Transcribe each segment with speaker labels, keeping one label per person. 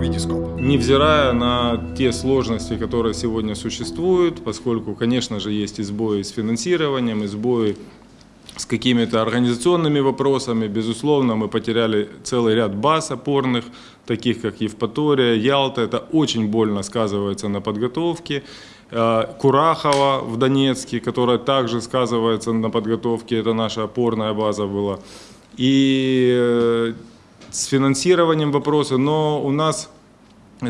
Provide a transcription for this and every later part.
Speaker 1: Витископ.
Speaker 2: Невзирая на те сложности, которые сегодня существуют, поскольку, конечно же, есть и сбои с финансированием, и сбои с какими-то организационными вопросами. Безусловно, мы потеряли целый ряд баз опорных, таких как Евпатория, Ялта. Это очень больно сказывается на подготовке. Э, Курахова в Донецке, которая также сказывается на подготовке, это наша опорная база была. И э, с финансированием вопросы, но у нас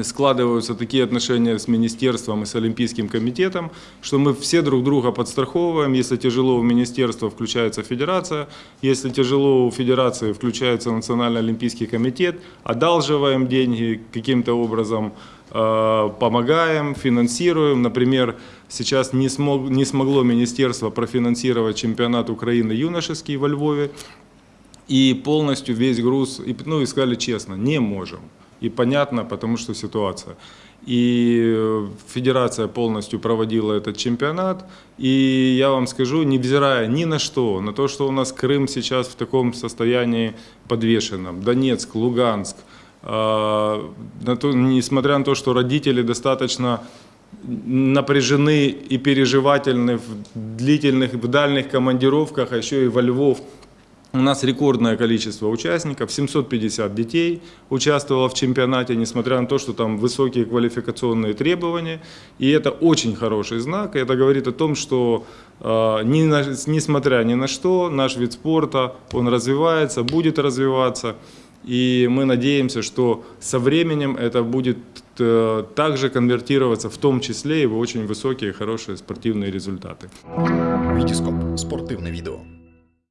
Speaker 2: складываются такие отношения с министерством и с Олимпийским комитетом, что мы все друг друга подстраховываем. Если тяжело у министерства, включается федерация. Если тяжело у федерации, включается Национальный Олимпийский комитет. Одалживаем деньги каким-то образом, э, помогаем, финансируем. Например, сейчас не, смог, не смогло министерство профинансировать чемпионат Украины юношеский во Львове. И полностью весь груз, ну и сказали честно, не можем. И понятно, потому что ситуация. И федерация полностью проводила этот чемпионат. И я вам скажу, невзирая ни на что, на то, что у нас Крым сейчас в таком состоянии подвешенном, Донецк, Луганск, э, на то, несмотря на то, что родители достаточно напряжены и переживательны в длительных, в дальних командировках, а еще и во Львов, у нас рекордное количество участников, 750 детей участвовало в чемпионате, несмотря на то, что там высокие квалификационные требования. И это очень хороший знак. Это говорит о том, что э, ни несмотря ни на что, наш вид спорта, он развивается, будет развиваться. И мы надеемся, что со временем это будет э, также конвертироваться в том числе и в очень высокие, хорошие спортивные результаты.
Speaker 1: Витископ. Спортивное видео.